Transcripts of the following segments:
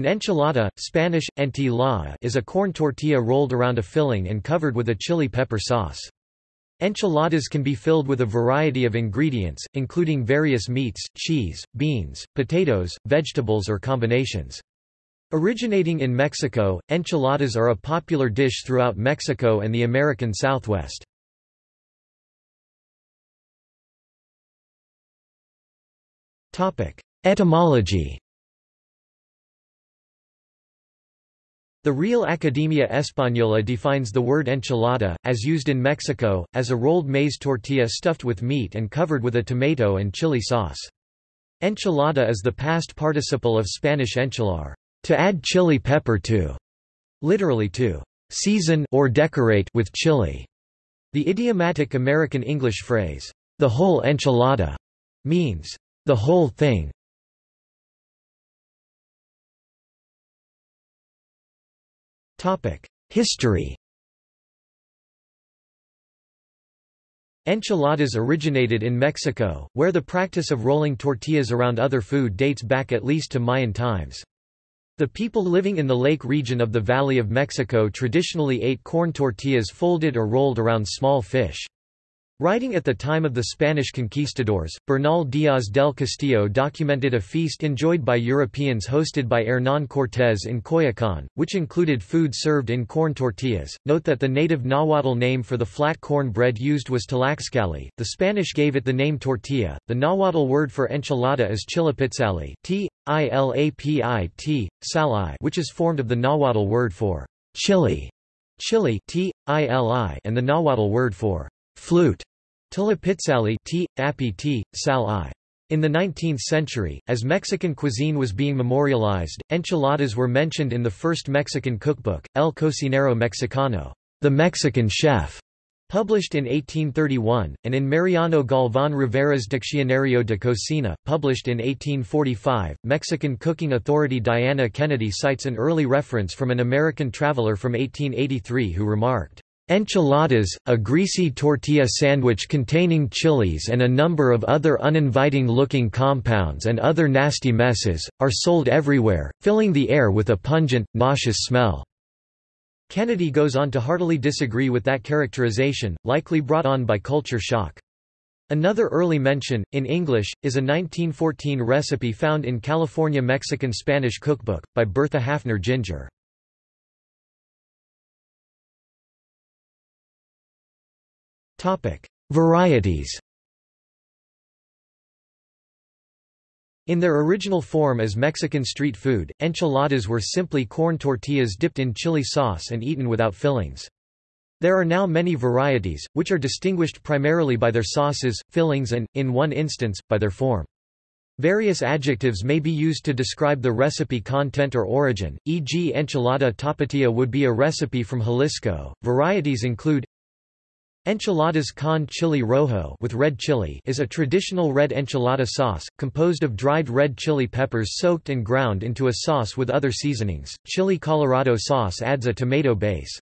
An enchilada, Spanish, entilada, is a corn tortilla rolled around a filling and covered with a chili pepper sauce. Enchiladas can be filled with a variety of ingredients, including various meats, cheese, beans, potatoes, vegetables or combinations. Originating in Mexico, enchiladas are a popular dish throughout Mexico and the American Southwest. Etymology The Real Academia Española defines the word enchilada, as used in Mexico, as a rolled maize tortilla stuffed with meat and covered with a tomato and chili sauce. Enchilada is the past participle of Spanish enchilar, to add chili pepper to, literally to season or decorate with chili. The idiomatic American English phrase, the whole enchilada, means the whole thing. History Enchiladas originated in Mexico, where the practice of rolling tortillas around other food dates back at least to Mayan times. The people living in the lake region of the Valley of Mexico traditionally ate corn tortillas folded or rolled around small fish. Writing at the time of the Spanish conquistadors, Bernal Díaz del Castillo documented a feast enjoyed by Europeans hosted by Hernán Cortés in Coyoacán, which included food served in corn tortillas. Note that the native Nahuatl name for the flat corn bread used was tlaxcali. The Spanish gave it the name tortilla. The Nahuatl word for enchilada is chilapitzali, t i l a p i t, sali, which is formed of the Nahuatl word for chili, chili, t i l i, and the Nahuatl word for flute Tulapitzali t, api sal i. In the 19th century, as Mexican cuisine was being memorialized, enchiladas were mentioned in the first Mexican cookbook, El Cocinero Mexicano, the Mexican chef, published in 1831, and in Mariano Galván Rivera's Diccionario de Cocina, published in 1845. Mexican cooking authority Diana Kennedy cites an early reference from an American traveler from 1883 who remarked, Enchiladas, a greasy tortilla sandwich containing chilies and a number of other uninviting-looking compounds and other nasty messes, are sold everywhere, filling the air with a pungent, nauseous smell. Kennedy goes on to heartily disagree with that characterization, likely brought on by culture shock. Another early mention, in English, is a 1914 recipe found in California Mexican Spanish cookbook, by Bertha Haffner Ginger. Varieties In their original form as Mexican street food, enchiladas were simply corn tortillas dipped in chili sauce and eaten without fillings. There are now many varieties, which are distinguished primarily by their sauces, fillings and, in one instance, by their form. Various adjectives may be used to describe the recipe content or origin, e.g. enchilada tapatía would be a recipe from Jalisco. Varieties include Enchiladas con chili rojo with red chili is a traditional red enchilada sauce, composed of dried red chili peppers soaked and ground into a sauce with other seasonings. Chili colorado sauce adds a tomato base.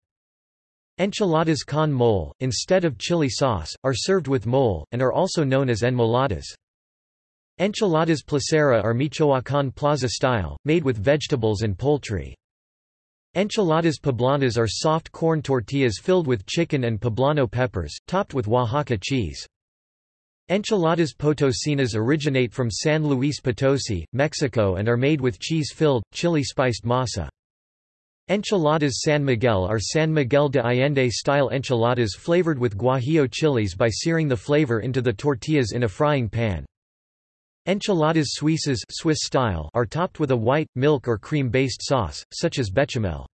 Enchiladas con mole, instead of chili sauce, are served with mole, and are also known as enmoladas. Enchiladas placera are Michoacán plaza style, made with vegetables and poultry. Enchiladas poblanas are soft corn tortillas filled with chicken and poblano peppers, topped with Oaxaca cheese. Enchiladas potosinas originate from San Luis Potosi, Mexico and are made with cheese-filled, chili-spiced masa. Enchiladas San Miguel are San Miguel de Allende-style enchiladas flavored with guajillo chilies by searing the flavor into the tortillas in a frying pan. Enchiladas suizas Swiss style are topped with a white, milk or cream-based sauce, such as bechamel.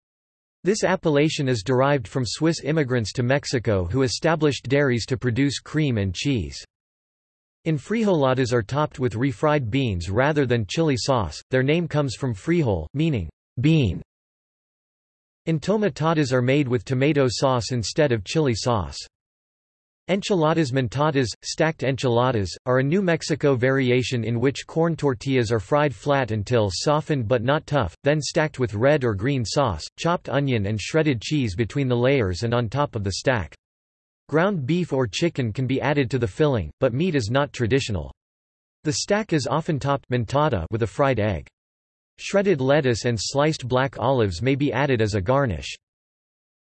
This appellation is derived from Swiss immigrants to Mexico who established dairies to produce cream and cheese. Enfrijoladas are topped with refried beans rather than chili sauce, their name comes from frijol, meaning bean. Entomatadas are made with tomato sauce instead of chili sauce. Enchiladas montadas, stacked enchiladas, are a New Mexico variation in which corn tortillas are fried flat until softened but not tough, then stacked with red or green sauce, chopped onion and shredded cheese between the layers and on top of the stack. Ground beef or chicken can be added to the filling, but meat is not traditional. The stack is often topped montada with a fried egg. Shredded lettuce and sliced black olives may be added as a garnish.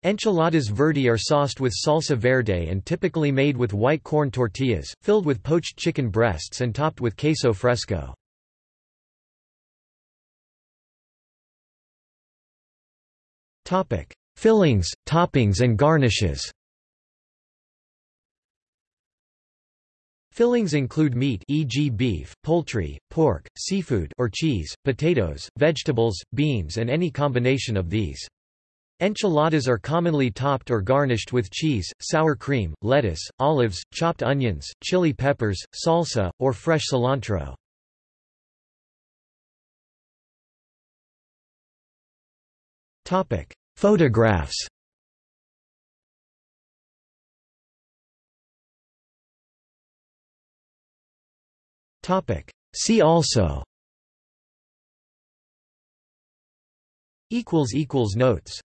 Enchiladas verde are sauced with salsa verde and typically made with white corn tortillas, filled with poached chicken breasts and topped with queso fresco. Fillings, toppings and garnishes Fillings include meat e.g. beef, poultry, pork, seafood or cheese, potatoes, vegetables, beans and any combination of these. Enchiladas are commonly topped or garnished with cheese, sour cream, lettuce, olives, chopped onions, chili peppers, salsa, or fresh cilantro. Photographs. See also. Notes